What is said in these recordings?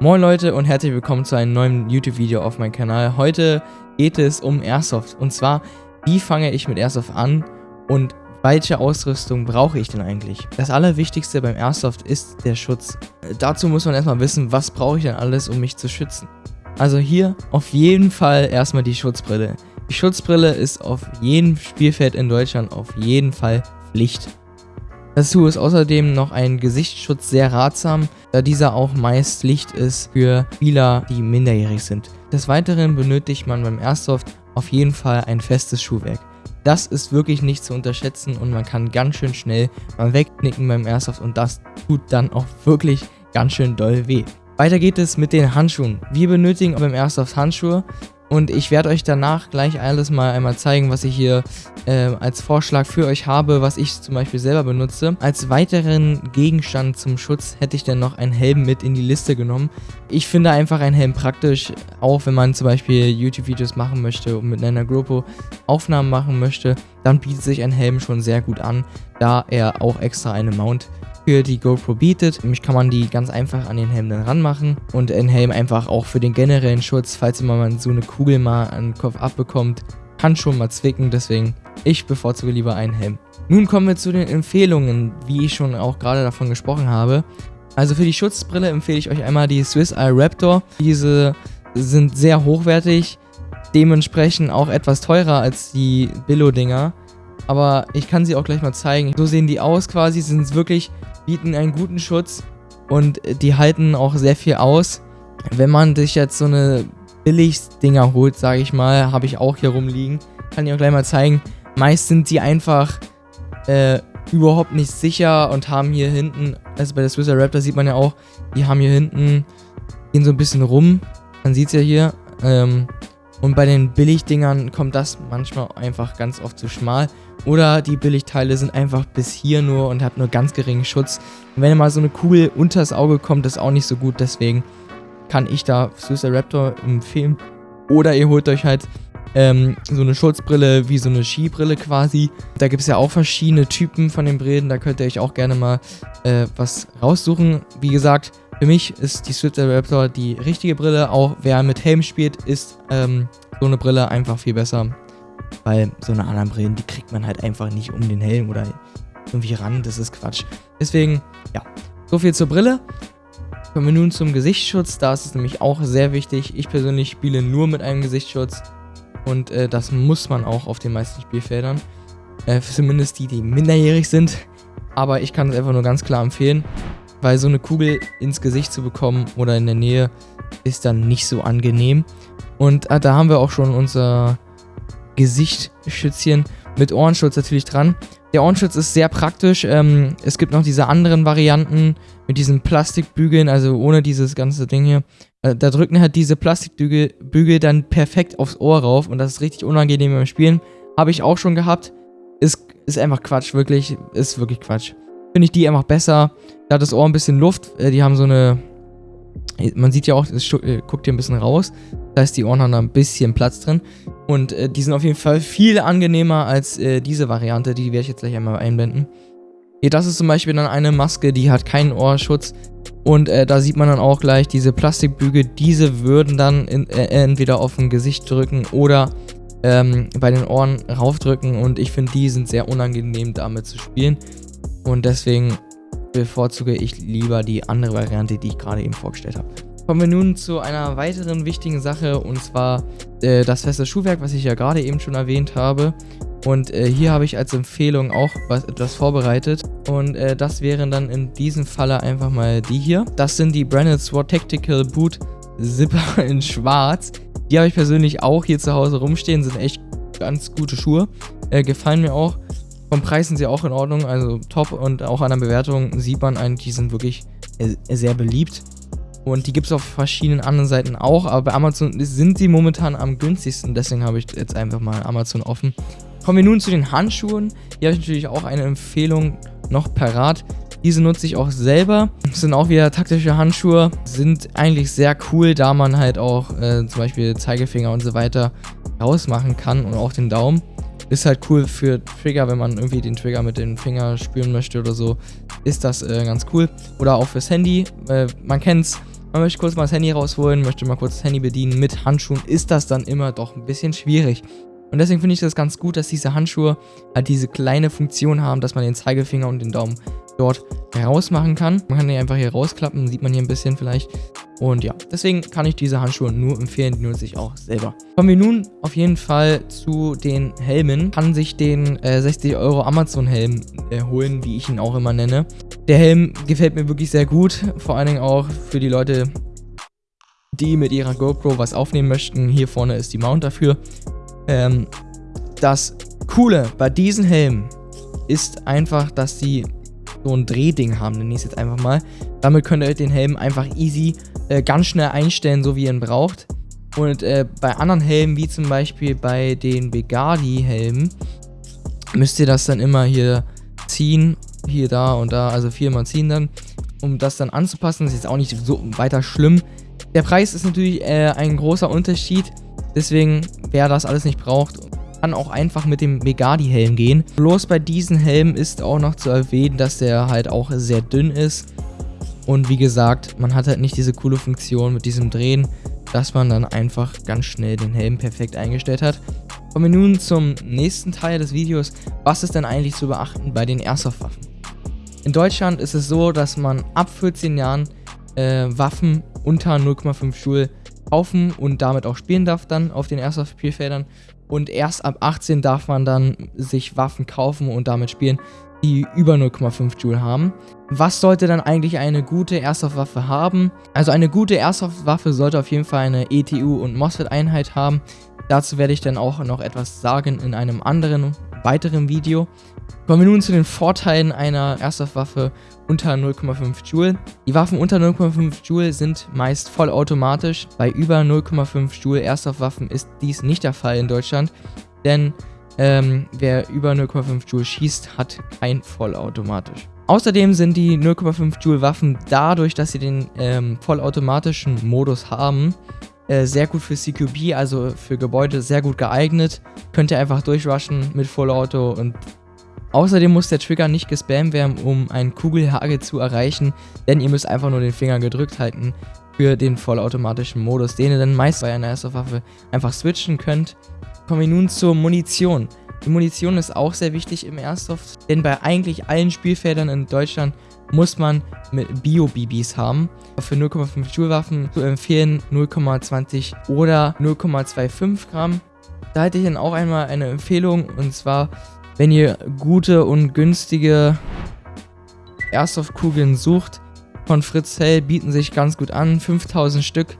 Moin Leute und herzlich willkommen zu einem neuen YouTube-Video auf meinem Kanal. Heute geht es um Airsoft und zwar, wie fange ich mit Airsoft an und welche Ausrüstung brauche ich denn eigentlich? Das allerwichtigste beim Airsoft ist der Schutz. Dazu muss man erstmal wissen, was brauche ich denn alles, um mich zu schützen. Also hier auf jeden Fall erstmal die Schutzbrille. Die Schutzbrille ist auf jedem Spielfeld in Deutschland auf jeden Fall Pflicht. Dazu ist außerdem noch ein Gesichtsschutz sehr ratsam, da dieser auch meist Licht ist für Spieler, die minderjährig sind. Des Weiteren benötigt man beim Airsoft auf jeden Fall ein festes Schuhwerk. Das ist wirklich nicht zu unterschätzen und man kann ganz schön schnell mal wegknicken beim Airsoft und das tut dann auch wirklich ganz schön doll weh. Weiter geht es mit den Handschuhen. Wir benötigen beim Airsoft Handschuhe und ich werde euch danach gleich alles mal einmal zeigen, was ich hier äh, als Vorschlag für euch habe, was ich zum Beispiel selber benutze. Als weiteren Gegenstand zum Schutz hätte ich dann noch einen Helm mit in die Liste genommen. Ich finde einfach einen Helm praktisch, auch wenn man zum Beispiel YouTube-Videos machen möchte und mit einer GoPro Aufnahmen machen möchte, dann bietet sich ein Helm schon sehr gut an, da er auch extra eine Mount für die GoPro bietet. Nämlich kann man die ganz einfach an den Helm dann ranmachen und ein Helm einfach auch für den generellen Schutz, falls immer man so eine Kugel mal an den Kopf abbekommt, kann schon mal zwicken, deswegen ich bevorzuge lieber einen Helm. Nun kommen wir zu den Empfehlungen, wie ich schon auch gerade davon gesprochen habe. Also für die Schutzbrille empfehle ich euch einmal die Swiss Eye Raptor. Diese sind sehr hochwertig, dementsprechend auch etwas teurer als die Billo-Dinger. Aber ich kann sie auch gleich mal zeigen. So sehen die aus quasi, sind wirklich bieten einen guten Schutz und die halten auch sehr viel aus. Wenn man sich jetzt so eine Billig-Dinger holt, sage ich mal, habe ich auch hier rumliegen, kann ich auch gleich mal zeigen. Meist sind die einfach äh, überhaupt nicht sicher und haben hier hinten, also bei der Swisser Raptor sieht man ja auch, die haben hier hinten, gehen so ein bisschen rum. Man sieht es ja hier. Ähm, und bei den Billigdingern kommt das manchmal einfach ganz oft zu schmal. Oder die Billigteile sind einfach bis hier nur und hat nur ganz geringen Schutz. Und wenn mal so eine Kugel unters Auge kommt, ist auch nicht so gut. Deswegen kann ich da Suicide Raptor empfehlen. Oder ihr holt euch halt ähm, so eine Schutzbrille wie so eine Skibrille quasi. Da gibt es ja auch verschiedene Typen von den Brillen. Da könnt ihr euch auch gerne mal äh, was raussuchen. Wie gesagt, für mich ist die Suicide Raptor die richtige Brille. Auch wer mit Helm spielt, ist ähm, so eine Brille einfach viel besser. Weil so eine anderen Brillen, die kriegt man halt einfach nicht um den Helm oder irgendwie ran. Das ist Quatsch. Deswegen, ja, so viel zur Brille. Kommen wir nun zum Gesichtsschutz. Da ist es nämlich auch sehr wichtig. Ich persönlich spiele nur mit einem Gesichtsschutz. Und äh, das muss man auch auf den meisten Spielfeldern. Äh, zumindest die, die minderjährig sind. Aber ich kann es einfach nur ganz klar empfehlen. Weil so eine Kugel ins Gesicht zu bekommen oder in der Nähe ist dann nicht so angenehm. Und äh, da haben wir auch schon unser Gesichtsschützchen mit Ohrenschutz natürlich dran. Der Ohrenschutz ist sehr praktisch. Ähm, es gibt noch diese anderen Varianten mit diesen Plastikbügeln, also ohne dieses ganze Ding hier. Äh, da drücken halt diese Plastikbügel Bügel dann perfekt aufs Ohr rauf und das ist richtig unangenehm beim Spielen. Habe ich auch schon gehabt. Ist, ist einfach Quatsch, wirklich. Ist wirklich Quatsch. Finde ich die einfach besser. Da hat das Ohr ein bisschen Luft. Äh, die haben so eine man sieht ja auch, es äh, guckt hier ein bisschen raus. Das heißt, die Ohren haben da ein bisschen Platz drin. Und äh, die sind auf jeden Fall viel angenehmer als äh, diese Variante. Die werde ich jetzt gleich einmal einblenden. Hier, das ist zum Beispiel dann eine Maske, die hat keinen Ohrschutz. Und äh, da sieht man dann auch gleich diese Plastikbügel. Diese würden dann in, äh, entweder auf dem Gesicht drücken oder ähm, bei den Ohren raufdrücken. Und ich finde, die sind sehr unangenehm damit zu spielen. Und deswegen bevorzuge ich lieber die andere Variante, die ich gerade eben vorgestellt habe. Kommen wir nun zu einer weiteren wichtigen Sache und zwar äh, das feste Schuhwerk, was ich ja gerade eben schon erwähnt habe. Und äh, hier habe ich als Empfehlung auch was, etwas vorbereitet. Und äh, das wären dann in diesem Falle einfach mal die hier. Das sind die Branded Sword Tactical Boot Zipper in schwarz. Die habe ich persönlich auch hier zu Hause rumstehen. Sind echt ganz gute Schuhe. Äh, gefallen mir auch. Vom Preis sind sie auch in Ordnung, also top und auch an der Bewertung sieht man eigentlich, die sind wirklich sehr beliebt. Und die gibt es auf verschiedenen anderen Seiten auch, aber bei Amazon sind sie momentan am günstigsten, deswegen habe ich jetzt einfach mal Amazon offen. Kommen wir nun zu den Handschuhen. Hier habe ich natürlich auch eine Empfehlung noch parat. Diese nutze ich auch selber. Das sind auch wieder taktische Handschuhe. Sind eigentlich sehr cool, da man halt auch äh, zum Beispiel Zeigefinger und so weiter rausmachen kann und auch den Daumen. Ist halt cool für Trigger, wenn man irgendwie den Trigger mit den Finger spüren möchte oder so. Ist das äh, ganz cool. Oder auch fürs Handy. Äh, man kennt's. man möchte kurz mal das Handy rausholen, möchte mal kurz das Handy bedienen mit Handschuhen, ist das dann immer doch ein bisschen schwierig. Und deswegen finde ich das ganz gut, dass diese Handschuhe halt diese kleine Funktion haben, dass man den Zeigefinger und den Daumen dort rausmachen kann. Man kann die einfach hier rausklappen, sieht man hier ein bisschen vielleicht. Und ja, deswegen kann ich diese Handschuhe nur empfehlen, die nutze ich auch selber. Kommen wir nun auf jeden Fall zu den Helmen. Kann sich den äh, 60 Euro Amazon Helm äh, holen, wie ich ihn auch immer nenne. Der Helm gefällt mir wirklich sehr gut, vor allen Dingen auch für die Leute, die mit ihrer GoPro was aufnehmen möchten. Hier vorne ist die Mount dafür. Ähm, das Coole bei diesen Helmen ist einfach, dass sie so ein Drehding haben, nenne ich es jetzt einfach mal. Damit könnt ihr den Helm einfach easy äh, ganz schnell einstellen, so wie ihr ihn braucht. Und äh, bei anderen Helmen, wie zum Beispiel bei den Begadi-Helmen, müsst ihr das dann immer hier ziehen, hier, da und da, also viermal ziehen dann, um das dann anzupassen. Das ist jetzt auch nicht so weiter schlimm. Der Preis ist natürlich äh, ein großer Unterschied, deswegen, wer das alles nicht braucht, kann auch einfach mit dem Megadi-Helm gehen. Bloß bei diesem Helm ist auch noch zu erwähnen, dass der halt auch sehr dünn ist. Und wie gesagt, man hat halt nicht diese coole Funktion mit diesem Drehen, dass man dann einfach ganz schnell den Helm perfekt eingestellt hat. Kommen wir nun zum nächsten Teil des Videos. Was ist denn eigentlich zu beachten bei den Airsoft-Waffen? In Deutschland ist es so, dass man ab 14 Jahren äh, Waffen unter 0,5 Joule kaufen und damit auch spielen darf dann auf den Airsoft-Spielfeldern. Und erst ab 18 darf man dann sich Waffen kaufen und damit spielen, die über 0,5 Joule haben. Was sollte dann eigentlich eine gute Airsoft-Waffe haben? Also eine gute Airsoft-Waffe sollte auf jeden Fall eine ETU- und MOSFET-Einheit haben. Dazu werde ich dann auch noch etwas sagen in einem anderen, weiteren Video. Kommen wir nun zu den Vorteilen einer Airsoft-Waffe unter 0,5 Joule. Die Waffen unter 0,5 Joule sind meist vollautomatisch. Bei über 0,5 Joule Airsoft-Waffen ist dies nicht der Fall in Deutschland, denn ähm, wer über 0,5 Joule schießt, hat kein vollautomatisch. Außerdem sind die 0,5 Joule Waffen dadurch, dass sie den ähm, vollautomatischen Modus haben, äh, sehr gut für CQB, also für Gebäude sehr gut geeignet. Könnt ihr einfach durchrushen mit Vollauto und Außerdem muss der Trigger nicht gespammt werden, um einen Kugelhagel zu erreichen, denn ihr müsst einfach nur den Finger gedrückt halten für den vollautomatischen Modus, den ihr dann meist bei einer Airsoft-Waffe einfach switchen könnt. Kommen wir nun zur Munition. Die Munition ist auch sehr wichtig im Airsoft, denn bei eigentlich allen Spielfeldern in Deutschland muss man mit Bio-BBs haben. Für 0,5 Joule Waffen zu empfehlen 0,20 oder 0,25 Gramm. Da hätte ich dann auch einmal eine Empfehlung und zwar wenn ihr gute und günstige Airsoft-Kugeln sucht, von Fritz Hell bieten sich ganz gut an. 5000 Stück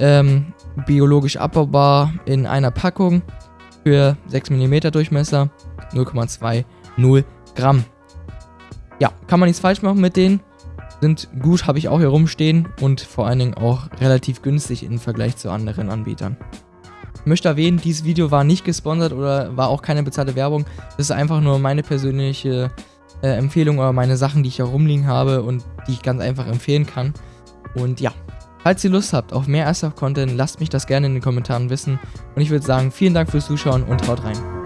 ähm, biologisch abbaubar in einer Packung für 6 mm Durchmesser, 0,20 Gramm. Ja, kann man nichts falsch machen mit denen. Sind gut, habe ich auch hier rumstehen und vor allen Dingen auch relativ günstig im Vergleich zu anderen Anbietern. Ich möchte erwähnen, dieses Video war nicht gesponsert oder war auch keine bezahlte Werbung. Das ist einfach nur meine persönliche äh, Empfehlung oder meine Sachen, die ich hier rumliegen habe und die ich ganz einfach empfehlen kann. Und ja, falls ihr Lust habt auf mehr Airsoft-Content, lasst mich das gerne in den Kommentaren wissen. Und ich würde sagen, vielen Dank fürs Zuschauen und haut rein.